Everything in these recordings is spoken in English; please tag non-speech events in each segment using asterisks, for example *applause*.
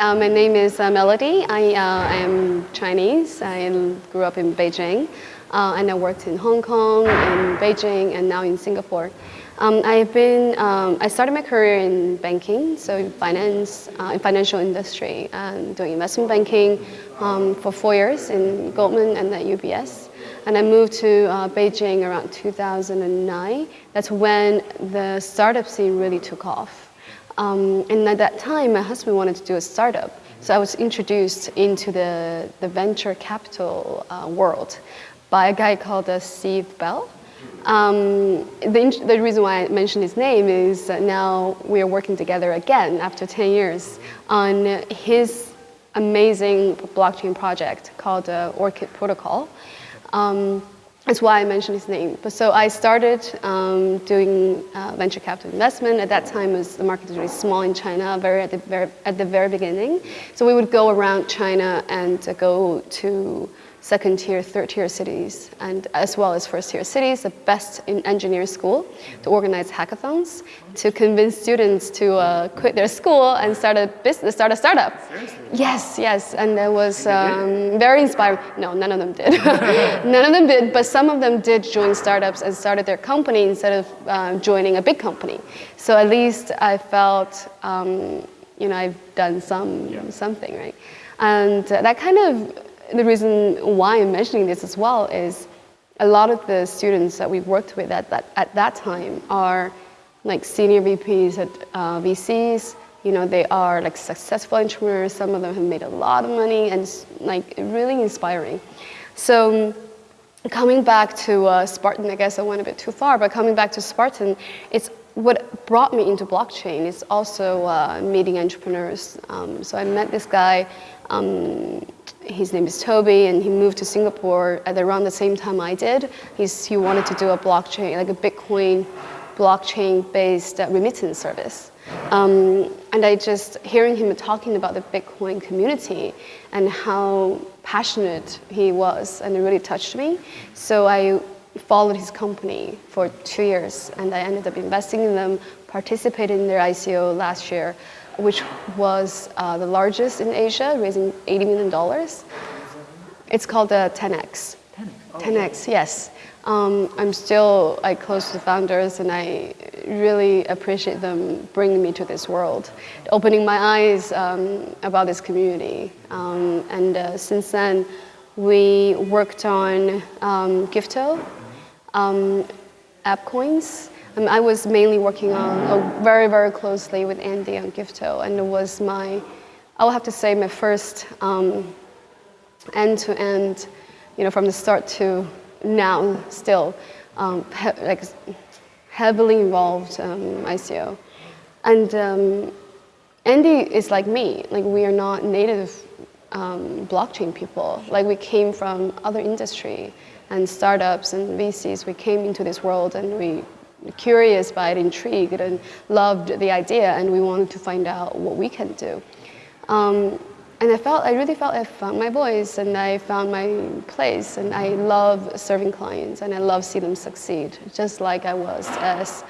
Uh, my name is uh, Melody. I uh, am Chinese. I grew up in Beijing uh, and I worked in Hong Kong, in Beijing, and now in Singapore. Um, I've been, um, I started my career in banking, so in finance, uh, in financial industry, and doing investment banking um, for four years in Goldman and at UBS. And I moved to uh, Beijing around 2009. That's when the startup scene really took off. Um, and at that time, my husband wanted to do a startup. So I was introduced into the, the venture capital uh, world by a guy called uh, Steve Bell. Um, the, the, reason why I mentioned his name is now we are working together again after 10 years on his amazing blockchain project called uh, Orchid Protocol. Um, that's why I mentioned his name. But so I started um, doing uh, venture capital investment. At that time, was, the market was really small in China, very at the very, at the very beginning. So we would go around China and uh, go to second tier, third tier cities, and as well as first tier cities, the best in engineering school, to organize hackathons, to convince students to uh, quit their school and start a business, start a startup. Seriously? Yes, yes, and it was um, very inspiring. No, none of them did. *laughs* none of them did, but some of them did join startups and started their company instead of uh, joining a big company. So at least I felt, um, you know, I've done some yeah. something, right? And that kind of the reason why I'm mentioning this as well is a lot of the students that we've worked with at that, at that time are like senior VPs at uh, VCs. You know, they are like successful entrepreneurs. Some of them have made a lot of money and like really inspiring. So coming back to uh, Spartan, I guess I went a bit too far, but coming back to Spartan, it's what brought me into blockchain is also uh, meeting entrepreneurs. Um, so I met this guy um, his name is Toby, and he moved to Singapore at around the same time I did. He's, he wanted to do a blockchain, like a Bitcoin blockchain-based remittance service. Um, and I just, hearing him talking about the Bitcoin community and how passionate he was, and it really touched me. So I followed his company for two years, and I ended up investing in them, participated in their ICO last year, which was uh, the largest in Asia, raising $80 million. It's called the TenX. TenX, oh. TenX yes. Um, I'm still like, close to the founders and I really appreciate them bringing me to this world, opening my eyes um, about this community. Um, and uh, since then, we worked on um, Gifto, um, AppCoins, um, I was mainly working on very, very closely with Andy on Gifto, and it was my, I will have to say, my first um, end-to-end, -end, you know, from the start to now, still, um, he like heavily involved um, ICO. And Andy is like me, like we are not native um, blockchain people. Like we came from other industry and startups and VCs. We came into this world and we curious by it, intrigued, and loved the idea, and we wanted to find out what we can do. Um, and I felt, I really felt I found my voice and I found my place and I love serving clients and I love seeing them succeed, just like I was as,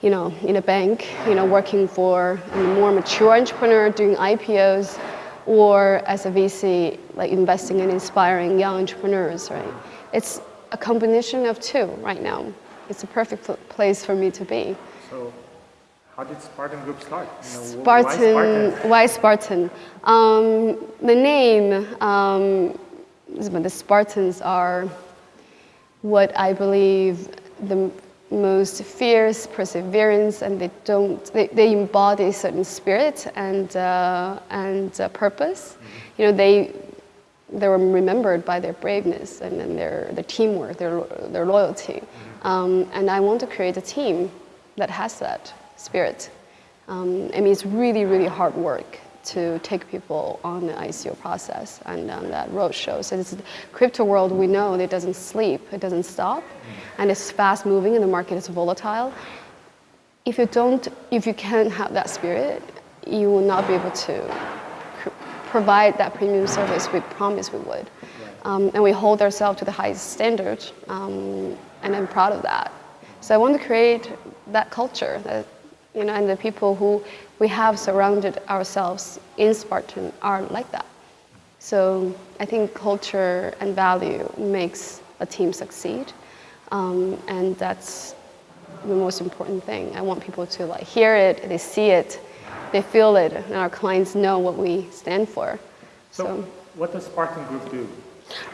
you know, in a bank, you know, working for a more mature entrepreneur doing IPOs or as a VC, like investing in inspiring young entrepreneurs, right? It's a combination of two right now it's a perfect place for me to be. So how did Spartan Group start? You know, Spartan, why Spartan? Why Spartan? Um, the name, um, the Spartans are what I believe the most fierce perseverance and they don't, they, they embody a certain spirit and, uh, and uh, purpose. Mm -hmm. You know, they, they were remembered by their braveness and, and their, their teamwork, their, their loyalty. Um, and I want to create a team that has that spirit. Um, I mean, it's really, really hard work to take people on the ICO process and on that roadshow. So this crypto world, we know it doesn't sleep, it doesn't stop, and it's fast moving and the market is volatile. If you don't, if you can't have that spirit, you will not be able to provide that premium service we promised we would. Um, and we hold ourselves to the highest standard. Um, and I'm proud of that. So I want to create that culture, that You know, and the people who we have surrounded ourselves in Spartan are like that. So I think culture and value makes a team succeed, um, and that's the most important thing. I want people to like hear it, they see it, they feel it, and our clients know what we stand for. So, what does Spartan Group do?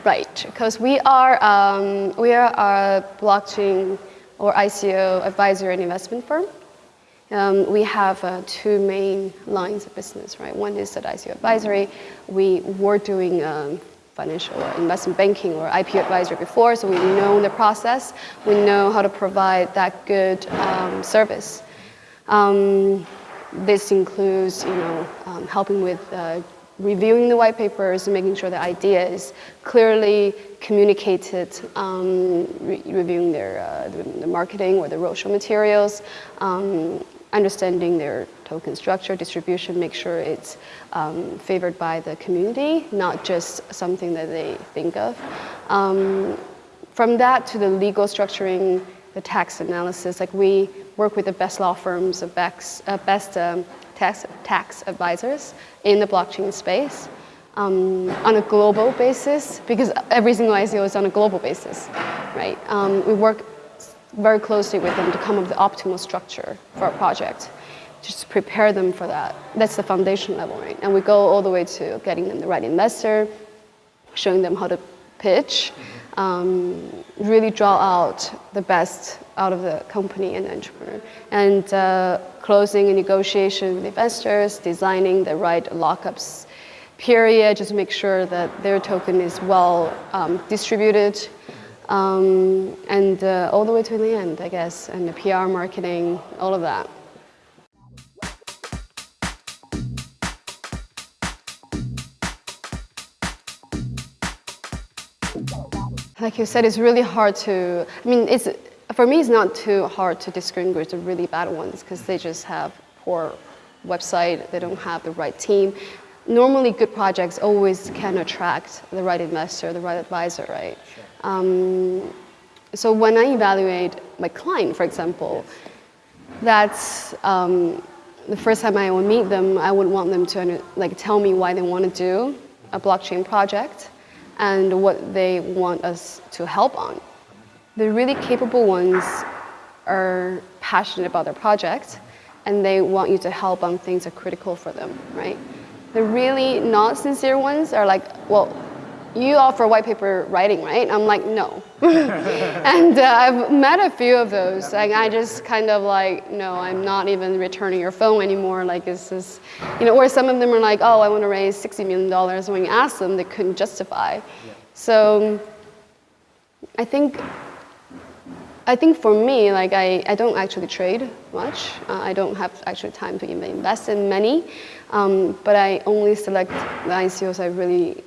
Right, because we are um, we are a blockchain or ICO advisory and investment firm. Um, we have uh, two main lines of business, right? One is that ICO advisory. We were doing um, financial or investment banking or IP advisory before, so we know the process. We know how to provide that good um, service. This includes, you know, um, helping with uh, reviewing the white papers and making sure the idea is clearly communicated, um, re reviewing their uh, the, the, marketing or the roadshow materials, um, understanding their token structure, distribution, make sure it's um, favored by the community, not just something that they think of. Um, from that to the legal structuring, the tax analysis, like we work with the best law firms, the best, uh, best um, tax, tax advisors in the blockchain space um, on a global basis, because every single ICO is on a global basis, right? Um, we work very closely with them to come up with the optimal structure for our project. Just prepare them for that. That's the foundation level, right? And we go all the way to getting them the right investor, showing them how to pitch, um, really draw out the best out of the company and entrepreneur. And uh, closing a negotiation with investors, designing the right lockups period, just to make sure that their token is well um, distributed, um, and uh, all the way to the end, I guess, and the PR marketing, all of that. Like you said, it's really hard to, I mean, it's, for me, it's not too hard to distinguish the really bad ones because they just have poor website, they don't have the right team. Normally, good projects always can attract the right investor, the right advisor, right? Sure. Um, so when I evaluate my client, for example, that's um, the first time I would meet them, I would want them to like tell me why they want to do a blockchain project and what they want us to help on. The really capable ones are passionate about their project and they want you to help on things that are critical for them, right? The really not sincere ones are like, well, you offer white paper writing, right? I'm like, no. *laughs* and uh, I've met a few of those. Like, I just kind of like, no, I'm not even returning your phone anymore. Like, this is, you know, or some of them are like, oh, I want to raise $60 million. When you ask them, they couldn't justify. Yeah. So I think, I think for me, like, I, I don't actually trade much. Uh, I don't have actually time to even invest in many. Um, but I only select the ICOs I really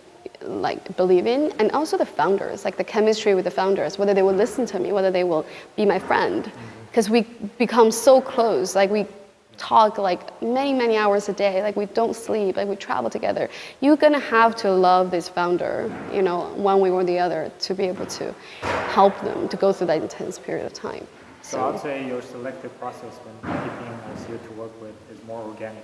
like believe in and also the founders like the chemistry with the founders whether they will listen to me whether they will be my friend. Mm-hmm. Because we become so close like we talk like many many hours a day like we don't sleep like we travel together. You're gonna have to love this founder you know one way or the other to be able to help them to go through that intense period of time. So, so i'd say your selective process when picking a CEO to work with is more organic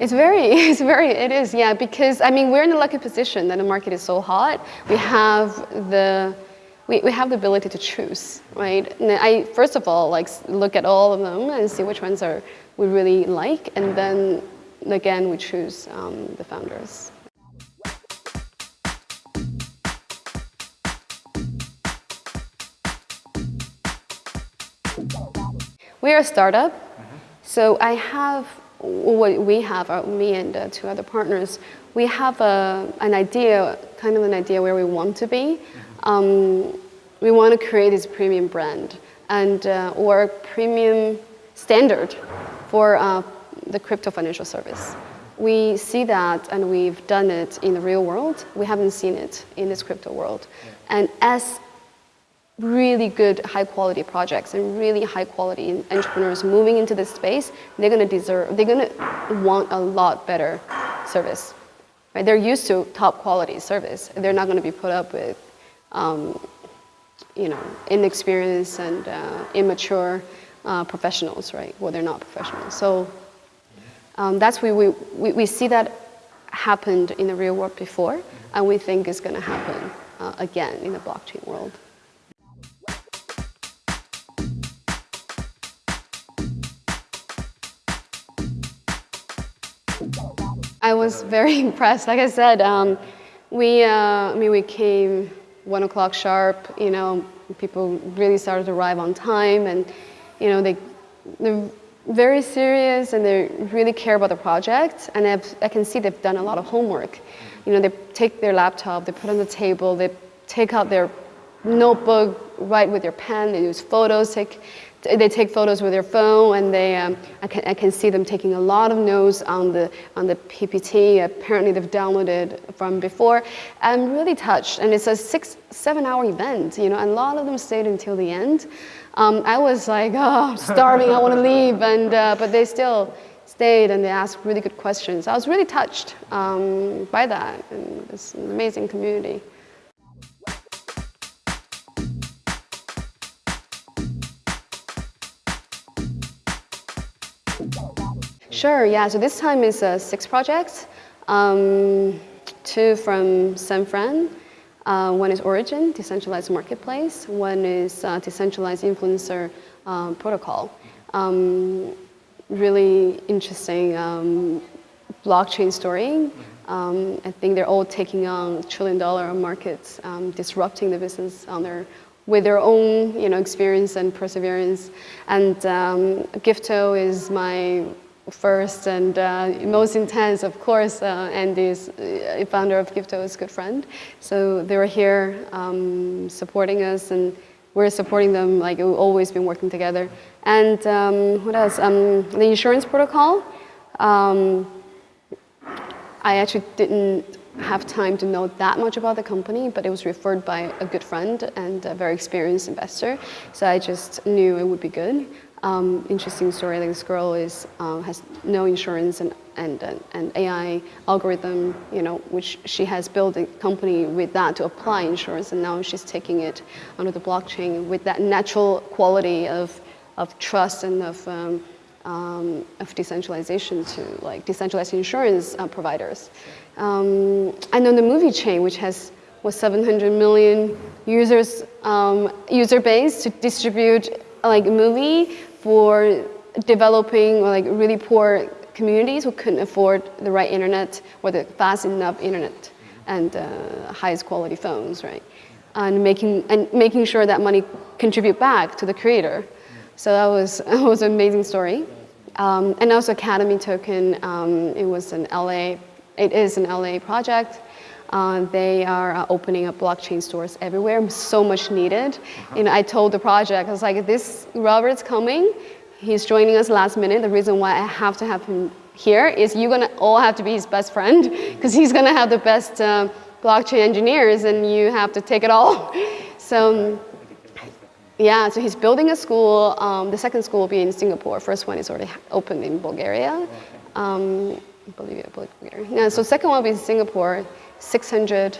it's very, *laughs* it's very, it is, yeah, because I mean, we're in a lucky position that the market is so hot. We have the, we, we have the ability to choose, right? And I, first of all, like look at all of them and see which ones are we really like, and then again, we choose um, the founders. We are a startup, mm -hmm. so I have what we have, uh, me and uh, two other partners, we have a, an idea, kind of an idea where we want to be. Um, we want to create this premium brand and uh, or premium standard for uh, the crypto financial service. We see that and we've done it in the real world. We haven't seen it in this crypto world. And as really good high quality projects and really high quality entrepreneurs moving into this space, they're gonna deserve, they're gonna want a lot better service. Right? They're used to top quality service. They're not gonna be put up with, um, you know, inexperienced and uh, immature uh, professionals, right? Well, they're not professionals. So um, that's where we, we, we see that happened in the real world before, and we think going to happen uh, again in the blockchain world. I was very *laughs* impressed. Like I said, um, we, uh, I mean, we came one o'clock sharp. You know, people really started to arrive on time, and you know, they they're very serious and they really care about the project. And I've, I can see they've done a lot of homework. You know, they take their laptop, they put on the table, they take out their notebook, write with their pen, they use photos, take they take photos with their phone and they, um, I, can, I can see them taking a lot of notes on the, on the PPT. Apparently they've downloaded from before. I'm really touched and it's a six, seven hour event, you know, and a lot of them stayed until the end. Um, I was like, *laughs* oh, I'm starving, I want to leave, and, uh, but they still stayed and they asked really good questions. I was really touched um, by that, and it's an amazing community. Sure, yeah, so this time is uh, six projects, um, two from San Fran, uh, one is Origin, decentralized marketplace, one is uh, decentralized influencer uh, protocol. Um, really interesting um, blockchain story. Um, I think they're all taking on trillion dollar markets, um, disrupting the business on their with their own you know, experience and perseverance. And um, Gifto is my first and uh, most intense, of course, uh, Andy is uh, founder of Gifto is a good friend. So they were here um, supporting us and we're supporting them, like we've always been working together. And um, what else? Um, the insurance protocol. Um, I actually didn't have time to know that much about the company, but it was referred by a good friend and a very experienced investor. So I just knew it would be good. Um, interesting story, like this girl is, uh, has no insurance and, and, AI algorithm, you know, which she has built a company with that to apply insurance and now she's taking it onto the blockchain with that natural quality of, of trust and of, um, um, of decentralization to like decentralized insurance uh, providers. Um, and then the movie chain, which has was 700 million users, um, user base to distribute like a movie for developing like really poor communities who couldn't afford the right internet or the fast enough internet and uh, highest quality phones, right? And making, and making sure that money contribute back to the creator. So that was, *laughs* that was an amazing story. Um, and also Academy Token, um, it was an LA, it is an LA project. Uh, they are uh, opening up blockchain stores everywhere, so much needed. You know, I told the project, I was like, this Robert's coming, he's joining us last minute. The reason why I have to have him here is you're gonna all have to be his best friend because he's gonna have the best uh, blockchain engineers and you have to take it all. *laughs* so yeah, so he's building a school. Um, the second school will be in Singapore. First one is already open in Bulgaria. Um, Bolivia, Bulgaria. Yeah, so second one will be in Singapore. 600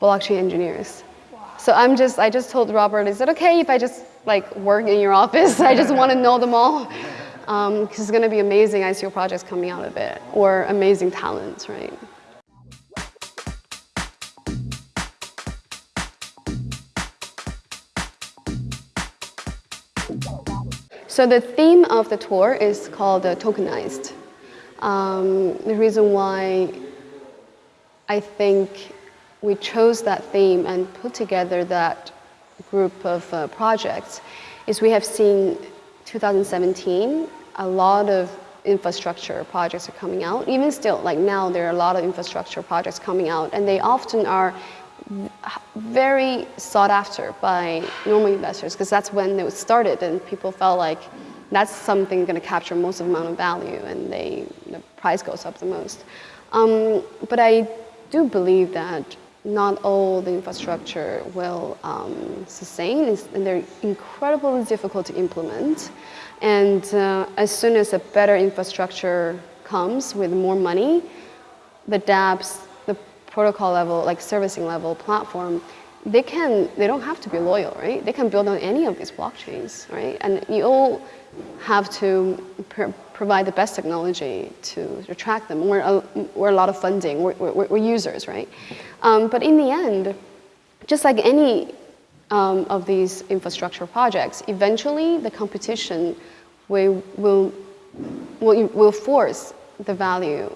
blockchain engineers. So I'm just, I just told Robert, is it okay if I just like work in your office? I just want to know them all. Because um, it's going to be amazing ICO projects coming out of it, or amazing talents, right? So the theme of the tour is called uh, tokenized. Um, the reason why I think we chose that theme and put together that group of uh, projects is we have seen 2017 a lot of infrastructure projects are coming out. Even still, like now, there are a lot of infrastructure projects coming out, and they often are very sought after by normal investors because that's when it was started, and people felt like that's something going to capture most amount of value, and they the price goes up the most. Um, but I do believe that not all the infrastructure will um, sustain, and they're incredibly difficult to implement. And uh, as soon as a better infrastructure comes with more money, the dApps, the protocol level, like servicing level platform, they can, they don't have to be loyal, right? They can build on any of these blockchains, right? And you all have to pr- provide the best technology to attract them. We're a, we're a lot of funding, we're, we're, we're users, right? Um, but in the end, just like any um, of these infrastructure projects, eventually the competition will, will, will, will force the value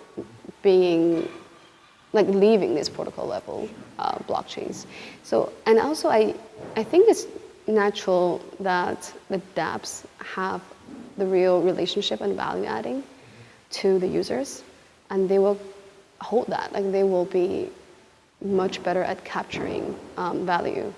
being like leaving this protocol level uh, blockchains. So, and also I, I think it's natural that the dApps have the real relationship and value adding to the users, and they will hold that. Like they will be much better at capturing um, value,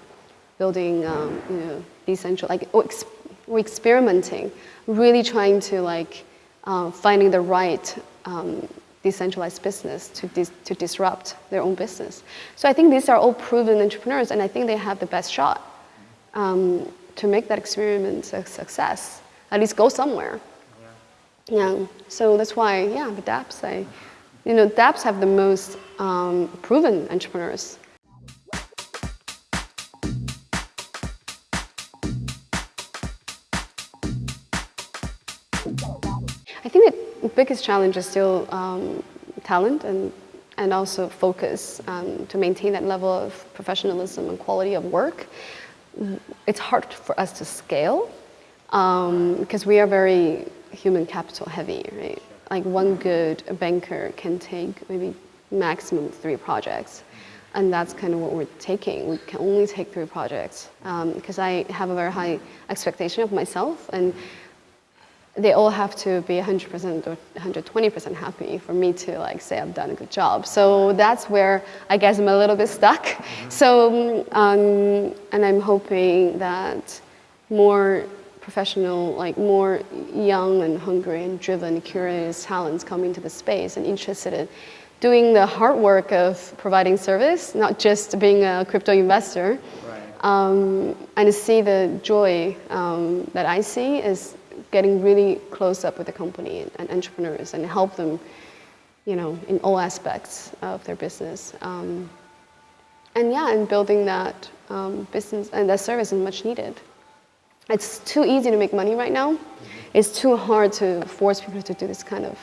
building, um, you know, decentral, like or, ex- or experimenting, really trying to like uh, finding the right um, decentralized business to, dis- to disrupt their own business. So I think these are all proven entrepreneurs, and I think they have the best shot um, to make that experiment a success. At least go somewhere. Yeah. So that's why, yeah, the DApps, I, you know, DApps have the most um, proven entrepreneurs. Biggest challenge is still um, talent and, and also focus um, to maintain that level of professionalism and quality of work. It's hard for us to scale um, because we are very human capital heavy, right? Like one good banker can take maybe maximum three projects. And that's kind of what we're taking. We can only take three projects because I have a very high expectation of myself and they all have to be 100% or 120% happy for me to like say I've done a good job. So that's where I guess I'm a little bit stuck. So, um, and I'm hoping that more professional, like more young and hungry and driven, curious talents come into the space and interested in doing the hard work of providing service, not just being a crypto investor. Right. Um, and to see the joy um, that I see is getting really close up with the company and, and entrepreneurs and help them, you know, in all aspects of their business. Um, and yeah, and building that um, business and that service is much needed. It's too easy to make money right now. It's too hard to force people to do this kind of